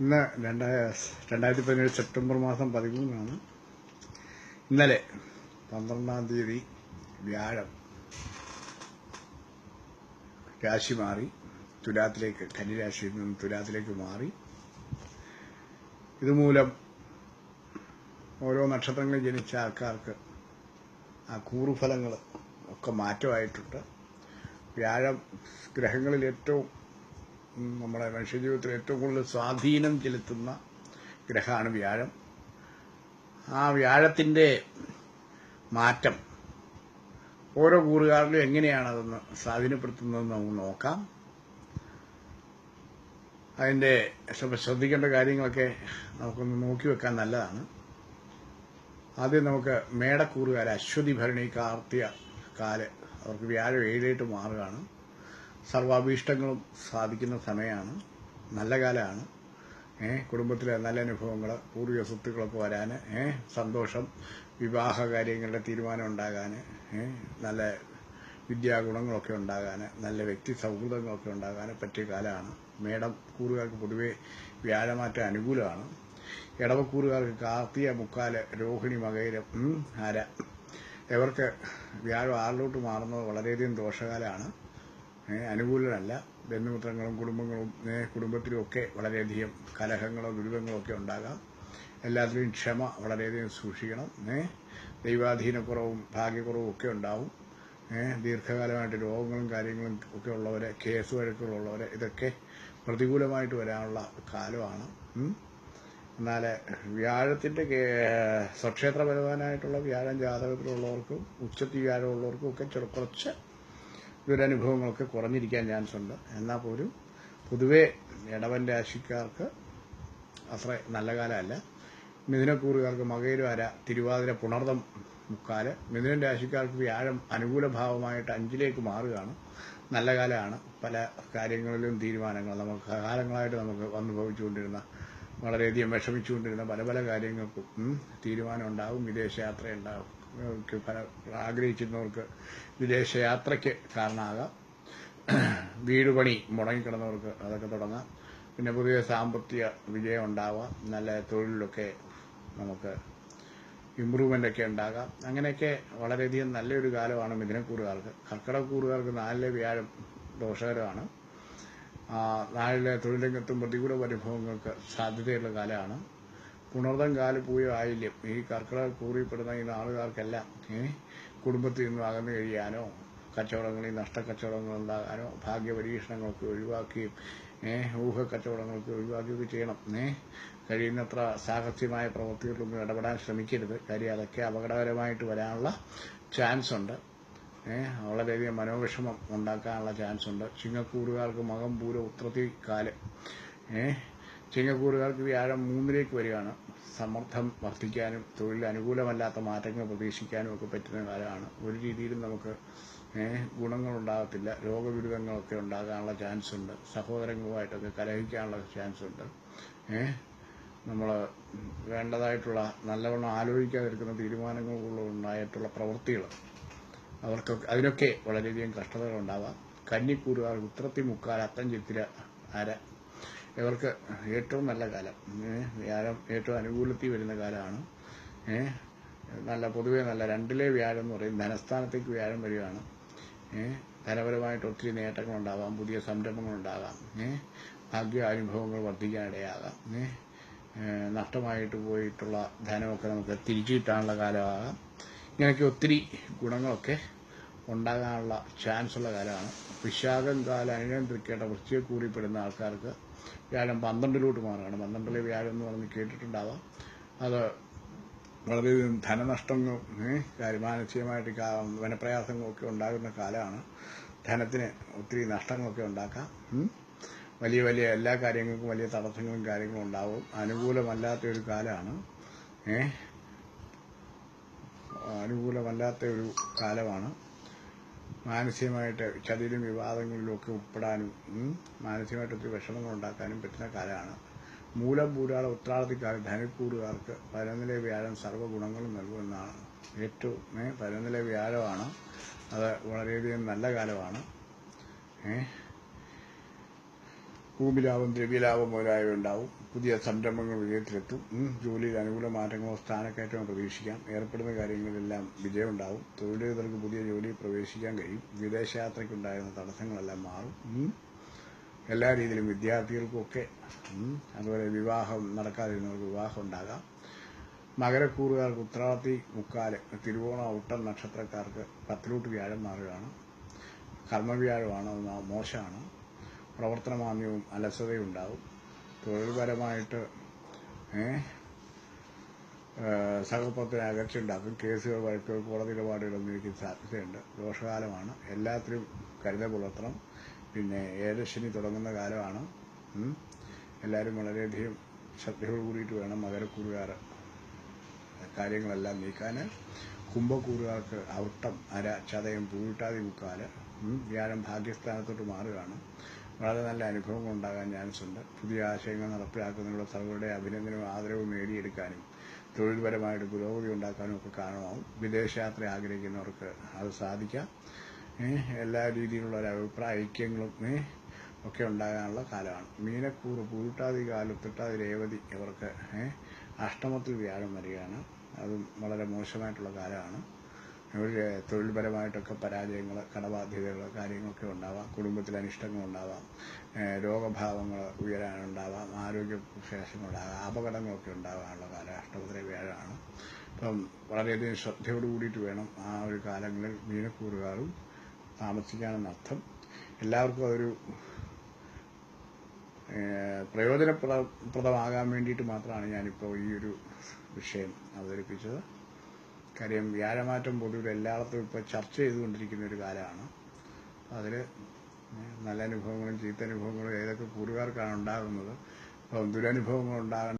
ഇന്ന് രണ്ടായ രണ്ടായിരത്തി പതിനേഴ് സെപ്റ്റംബർ മാസം പതിമൂന്നാണ്. ഇന്നലെ പന്ത്രണ്ടാം തീയതി വ്യാഴം രാശി മാറി. തുലാത്തിലേക്ക് കന്നിരാശിയിൽ നിന്ന് തുലാത്തിലേക്ക് മാറി. ഇതുമൂലം ഓരോ നക്ഷത്രങ്ങളിൽ ജനിച്ച ആൾക്കാർക്ക് ആ കൂറുഫലങ്ങൾ ഒക്കെ മാറ്റമായിട്ടുണ്ട്. വ്യാഴം ഗ്രഹങ്ങളിൽ ഏറ്റവും നമ്മുടെ മനുഷ്യജീവിതത്തിൽ ഏറ്റവും കൂടുതൽ സ്വാധീനം ചെലുത്തുന്ന ഗ്രഹമാണ് വ്യാഴം. ആ വ്യാഴത്തിന്റെ മാറ്റം ഓരോ കൂറുകാരിലും എങ്ങനെയാണ് അതൊന്ന് സ്വാധീനപ്പെടുത്തുന്നതെന്ന് നമുക്ക് നോക്കാം. അതിന്റെ ശ്രദ്ധിക്കേണ്ട കാര്യങ്ങളൊക്കെ നമുക്കൊന്ന് നോക്കി വെക്കാൻ നല്ലതാണ്. ആദ്യം നമുക്ക് മേടക്കൂറുകാർ അശ്വതി ഭരണി കാർത്തിക കാൽ അവർക്ക് വ്യാഴം ഏഴായിട്ട് മാറുകയാണ്. സർവാഭീഷ്ടങ്ങളും സാധിക്കുന്ന സമയമാണ് നല്ല കാലമാണ്. ഏ കുടുംബത്തിലെ നല്ല അനുഭവങ്ങൾ പൂർവിക സ്വത്തുക്കളൊക്കെ വരാൻ ഏ സന്തോഷം വിവാഹ കാര്യങ്ങളുടെ തീരുമാനം ഉണ്ടാകാൻ ഏ നല്ല വിദ്യാഗുണങ്ങളൊക്കെ ഉണ്ടാകാൻ നല്ല വ്യക്തി സൗഹൃദങ്ങളൊക്കെ ഉണ്ടാകാൻ പറ്റിയ കാലമാണ്. മേടം കൂറുകാർക്ക് പൊതുവേ വ്യാഴമാറ്റം അനുകൂലമാണ്. ഇടവക്കൂറുകാർക്ക് കാർത്തിയ മുക്കാൽ രോഹിണി മകയിലും ആര ഇവർക്ക് വ്യാഴം ആറിലോട്ട് മാറുന്നത് വളരെയധികം ദോഷകാലമാണ്. ഏ, അനുകൂലമല്ല ബന്ധുമിത്രങ്ങളും കുടുംബങ്ങളും കുടുംബത്തിലും ഒക്കെ വളരെയധികം കലഹങ്ങളോ ദുരിതങ്ങളോ ഒക്കെ ഉണ്ടാകാം. എല്ലാത്തിലും ക്ഷമ വളരെയധികം സൂക്ഷിക്കണം. ദൈവാധീനക്കുറവും ഭാഗ്യക്കുറവും ഒക്കെ ഉണ്ടാവും. ദീർഘകാലമായിട്ട് രോഗങ്ങളും കാര്യങ്ങളും ഒക്കെ ഉള്ളവരെ കേസ് വഴക്കുകളുള്ളവരെ ഇതൊക്കെ പ്രതികൂലമായിട്ട് വരാനുള്ള കാലമാണ്. എന്നാൽ വ്യാഴത്തിന്റെ സ്വക്ഷേത്ര ബലവാനായിട്ടുള്ള വ്യാഴം ജാതകത്തിലുള്ളവർക്കും ഉച്ചത്തി വ്യാഴമുള്ളവർക്കും ഒക്കെ കുറച്ച് ദുരനുഭവങ്ങളൊക്കെ കുറഞ്ഞിരിക്കാൻ ചാൻസ് ഉണ്ട്. എന്നാൽ പോലും പൊതുവേ ഇടവൻ രാശിക്കാർക്ക് അത്ര നല്ല കാലമല്ല. മിഥുനക്കൂറുകാർക്ക് മകയിലുവര തിരുവാതിര പുണർദം മുക്കാൽ. മിഥുനൻ രാശിക്കാർക്ക് വ്യാഴം അനുകൂല ഭാവമായിട്ട് അഞ്ചിലേക്ക് മാറുകയാണ്. നല്ല കാലമാണ്. പല കാര്യങ്ങളിലും തീരുമാനങ്ങൾ നമുക്ക് കാലങ്ങളായിട്ട് നമുക്ക് അനുഭവിച്ചുകൊണ്ടിരുന്ന ഭവിച്ചുകൊണ്ടിരുന്ന വളരെയധികം വിഷമിച്ചുകൊണ്ടിരുന്ന പല പല കാര്യങ്ങൾക്കും തീരുമാനം ഉണ്ടാകും വിദേശയാത്ര ഉണ്ടാകും പല ആഗ്രഹിച്ചിരുന്നവർക്ക് വിദേശയാത്രയ്ക്ക് കാരണമാകാം. വീട് പണി മുടങ്ങിക്കിടന്നവർക്ക് അതൊക്കെ തുടങ്ങാം. പിന്നെ പുതിയ സാമ്പത്തിക വിജയം ഉണ്ടാവാം. നല്ല തൊഴിലിലൊക്കെ നമുക്ക് ഇമ്പ്രൂവ്മെന്റ് ഒക്കെ ഉണ്ടാകാം. അങ്ങനെയൊക്കെ വളരെയധികം നല്ലൊരു കാലമാണ് മിഥുനക്കൂറുകാർക്ക്. കർക്കിടക്കൂറുകാർക്ക് നാലിലെ വ്യാഴം ദോഷകരമാണ്. ആ, തൊഴിൽ തൊഴിലംഗത്തും പ്രതികൂല അനുഭവങ്ങൾക്ക് സാധ്യതയുള്ള കാലമാണ്. പുണർദം കാൽ പൂയ ആയില്യം ഈ കർക്കിടക കൂറിപ്പെടുന്ന ഈ നാളുകാർക്കെല്ലാം കുടുംബത്തിൽ നിന്ന് അകന്നു കഴിയാനോ കച്ചവടങ്ങളിൽ നഷ്ടക്കച്ചവടങ്ങൾ ഉണ്ടാകാനോ ഭാഗ്യപരീക്ഷണങ്ങളൊക്കെ ഒഴിവാക്കുകയും ഊഹക്കച്ചവടങ്ങളൊക്കെ ഒഴിവാക്കുകയൊക്കെ ചെയ്യണം കഴിയുന്നത്ര സാഹസ്യമായ പ്രവൃത്തികളിലൊന്നും ഇടപെടാൻ ശ്രമിക്കരുത്. കാര്യം അതൊക്കെ അപകടകരമായിട്ട് വരാനുള്ള ചാൻസ് ഉണ്ട്. വളരെയധികം മനോവിഷമം ഉണ്ടാക്കാനുള്ള ചാൻസ് ഉണ്ട്. ചിങ്ങക്കൂറുകാർക്ക് മകം പൂര ഉത്രത്തി കാൽ ഏഹ് ചിങ്ങക്കൂറുകാർക്ക് വ്യാഴം മൂന്നിലേക്ക് വരികയാണ്. സമ്മർദ്ദം വർദ്ധിക്കാനും തൊഴിൽ അനുകൂലമല്ലാത്ത മാറ്റങ്ങൾ പ്രതീക്ഷിക്കാനും ഒക്കെ പറ്റുന്ന കാലമാണ്. ഒരു രീതിയിലും നമുക്ക് ഗുണങ്ങളുണ്ടാകത്തില്ല. രോഗബിരുദങ്ങളൊക്കെ ഉണ്ടാകാനുള്ള ചാൻസ് ഉണ്ട് സഹോദരങ്ങളുമായിട്ടൊക്കെ കലഹിക്കാനുള്ള ചാൻസ് ഉണ്ട് നമ്മൾ വേണ്ടതായിട്ടുള്ള നല്ലവണ്ണം ആലോചിക്കാതിരിക്കുന്ന തീരുമാനങ്ങൾ ഉണ്ടായിട്ടുള്ള പ്രവൃത്തികൾ. അവർക്കൊക്കെ അതിനൊക്കെ വളരെയധികം കഷ്ടതകൾ ഉണ്ടാവാം കന്നിക്കൂറുകാർ ഉത്രത്തി മുക്കാൽ അത്തം ചിത്തിര അര ഇവർക്ക് ഏറ്റവും നല്ല കാലം. വ്യാഴം ഏറ്റവും അനുകൂലത്തിൽ വരുന്ന കാലമാണ്. നല്ല പൊതുവേ നല്ല രണ്ടിലെ വ്യാഴം എന്ന് പറയും. ധനസ്ഥാനത്തേക്ക് വ്യാഴം വരികയാണ്. ധനപരമായിട്ട് ഒത്തിരി നേട്ടങ്ങളുണ്ടാവാം പുതിയ സംരംഭങ്ങളുണ്ടാകാം ഭാഗ്യ അനുഭവങ്ങൾ വർദ്ധിക്കാനിടയാകാം നഷ്ടമായിട്ട് പോയിട്ടുള്ള ധനമൊക്കെ നമുക്ക് തിരിച്ചു കിട്ടാനുള്ള കാലമാകാം. ഇങ്ങനെയൊക്കെ ഒത്തിരി ഗുണങ്ങളൊക്കെ ഉണ്ടാകാനുള്ള ചാൻസ് ഉള്ള കാലമാണ് വിശാഖം കാലം അനുനിയന്ത്രിക്കേണ്ട വൃത്തിയെ കൂടിപ്പെടുന്ന ആൾക്കാർക്ക് വ്യാഴം പന്ത്രണ്ടിലോട്ട് മാറുകയാണ്. പന്ത്രണ്ടിലെ വ്യാഴം എന്ന് പറഞ്ഞ് കേട്ടിട്ടുണ്ടാവാം. അത് വളരെയധികം കാര്യം മാനസികമായിട്ട് വനപ്രയാസങ്ങളൊക്കെ ഉണ്ടാകുന്ന കാലമാണ്. ധനത്തിന് ഒത്തിരി നഷ്ടങ്ങളൊക്കെ ഉണ്ടാക്കാം. വലിയ വലിയ എല്ലാ കാര്യങ്ങൾക്കും വലിയ തടസ്സങ്ങളും കാര്യങ്ങളും ഉണ്ടാവും. അനുകൂലമല്ലാത്ത ഒരു കാലമാണ് അനുകൂലമല്ലാത്ത ഒരു കാലമാണ്. മാനസികമായിട്ട് ചതിയിലും വിവാദങ്ങളിലും ഒക്കെ ഉൾപ്പെടാനും മാനസികമായിട്ട് ഒത്തിരി വിഷമങ്ങൾ ഉണ്ടാക്കാനും പറ്റുന്ന കാലമാണ്. മൂലം പൂരാള ഉത്രാടത്തിക്കാലം ധനക്കൂറുകാർക്ക് പരനില വ്യാഴം സർവഗുണങ്ങളും നൽകുമെന്നാണ്. ഏറ്റവും പരനില വ്യാഴമാണ്. അത് വളരെയധികം നല്ല കാലമാണ്. ഏ ഭൂമിലാഭം ദ്രവ്യലാഭം മുതലായവ ഉണ്ടാവും. പുതിയ സംരംഭങ്ങൾ വിജയത്തിലെത്തും. ജോലിയിൽ അനുകൂല മാറ്റങ്ങളോ സ്ഥാനക്കയറ്റമോ പ്രതീക്ഷിക്കാം. ഏർപ്പെടുന്ന കാര്യങ്ങളിലെല്ലാം വിജയമുണ്ടാവും. തൊഴിലുകൾക്ക് പുതിയ ജോലിയിൽ പ്രവേശിക്കാൻ കഴിയും. വിദേശയാത്രയ്ക്കുണ്ടായിരുന്ന തടസ്സങ്ങളെല്ലാം മാറും. എല്ലാ രീതിയിലും വിദ്യാർത്ഥികൾക്കൊക്കെ അതുപോലെ വിവാഹം നടക്കാതിരുന്നവർക്ക് വിവാഹം ഉണ്ടാകാം. മകരക്കൂറുകാർക്ക് ഉത്രാടത്തി മുക്കാൽ തിരുവോണ ഒട്ടം നക്ഷത്രക്കാർക്ക് പത്തിലോട്ട് വ്യാഴം മാറുകയാണ്. കർമ്മവ്യാഴമാണ് മോശമാണ്. പ്രവർത്തനമാന്യവും അലസതയും ഉണ്ടാവും തൊഴിൽപരമായിട്ട് ഏ, ഏ, സഹപ്രവർത്തന അകർച്ച ഉണ്ടാക്കും കേസുകൾ വഴക്കുകൾ കോടതി ഇടപാടുകളൊന്നും എനിക്ക് സാധ്യതയുണ്ട്. ദോഷകാലമാണ്. എല്ലാത്തിലും കരുതൽ പുലർത്തണം. പിന്നെ ഏഴശനി തുടങ്ങുന്ന കാലമാണ്. എല്ലാവരും വളരെയധികം ശ്രദ്ധയോട് കൂടിയിട്ട് വേണം മകരക്കൂറുകാർ കാര്യങ്ങളെല്ലാം നീക്കാൻ കുംഭക്കൂറുകാർക്ക് ഔട്ടം അര ചതയം പൂവിട്ടാതി മുക്കാൽ. വ്യാഴം ഭാഗ്യസ്ഥാനത്തോട്ട് മാറുകയാണ്. വളരെ നല്ല അനുഭവങ്ങൾ ഉണ്ടാകാൻ ചാൻസ് ഉണ്ട്. പുതിയ ആശയങ്ങൾ നടപ്പിലാക്കുന്നതിനുള്ള സർവരുടെ അഭിനന്ദനവും ആദരവും നേടിയെടുക്കാനും തൊഴിൽപരമായിട്ട് പുരോഗതി ഉണ്ടാക്കാനും ഒക്കെ കാരണമാവും. വിദേശയാത്ര ആഗ്രഹിക്കുന്നവർക്ക് അത് സാധിക്കാം. എല്ലാ രീതിയിലുള്ള ഒരു അഭിപ്രായ ഐക്യങ്ങളും ഒക്കെ ഉണ്ടാകാനുള്ള കാലമാണ്. മീനക്കൂറ് പൂട്ടാതി കാലം തൊട്ടാതി രേവതി ഇവർക്ക് അഷ്ടമത്തിൽ വ്യാഴം വരികയാണ്. അതും വളരെ മോശമായിട്ടുള്ള കാലമാണ്. ഒരു തൊഴിൽപരമായിട്ടൊക്കെ പരാജയങ്ങൾ കടബാധ്യതകൾ കാര്യങ്ങളൊക്കെ ഉണ്ടാവാം. കുടുംബത്തിൽ അനിഷ്ടങ്ങൾ ഉണ്ടാവാം. രോഗഭാവങ്ങൾ ഉയരാനുണ്ടാവാം. ആരോഗ്യ വിശേഷങ്ങളുണ്ടാകാം. അപകടങ്ങളൊക്കെ ഉണ്ടാകാനുള്ള കാലം അഷ്ടമത്തിലെ വ്യാഴമാണ്. അപ്പം വളരെയധികം ശ്രദ്ധയോട് കൂടിയിട്ട് വേണം ആ ഒരു കാലങ്ങളിൽ മീനക്കൂറുകാരും താമസിക്കാനെന്നർത്ഥം എല്ലാവർക്കും അതൊരു പ്രയോജനപ്രദ പ്രയോജനപ്രദമാകാൻ വേണ്ടിയിട്ട് മാത്രമാണ് ഞാനിപ്പോൾ ഈ ഒരു വിഷയം അവതരിപ്പിച്ചത്. കാര്യം വ്യാഴമാറ്റം പൊതുവിൽ എല്ലായിടത്തും ഇപ്പോൾ ചർച്ച ചെയ്തുകൊണ്ടിരിക്കുന്ന ഒരു കാലമാണ്. അതിൽ നല്ല അനുഭവങ്ങളും ചീത്ത അനുഭവങ്ങളും ഏതൊക്കെ കൂറുകാർക്കാണ് ഉണ്ടാകുന്നത്? അപ്പം ദുരനുഭവങ്ങൾ